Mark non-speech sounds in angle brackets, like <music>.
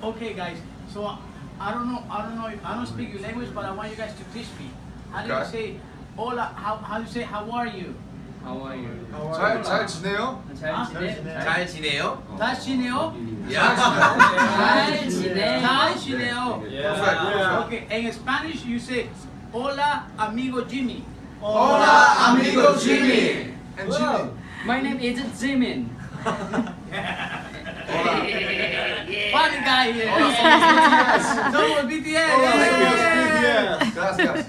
Okay, guys. So I don't know. I don't know. I don't speak your language, but I want you guys to teach me. How do you say hola? How how do you say how are you? How are you? 잘, 잘 지내요? 잘 지내. 잘 지내요? 잘 지내요? 잘 지내. 잘 지내요. Okay. In Spanish, you say hola, amigo Jimmy. Hola, amigo Jimmy. And Jimmy. My name is Jimin. <laughs> Guy here. Hola, Somos BTS. Hola, Yeah. Gracias.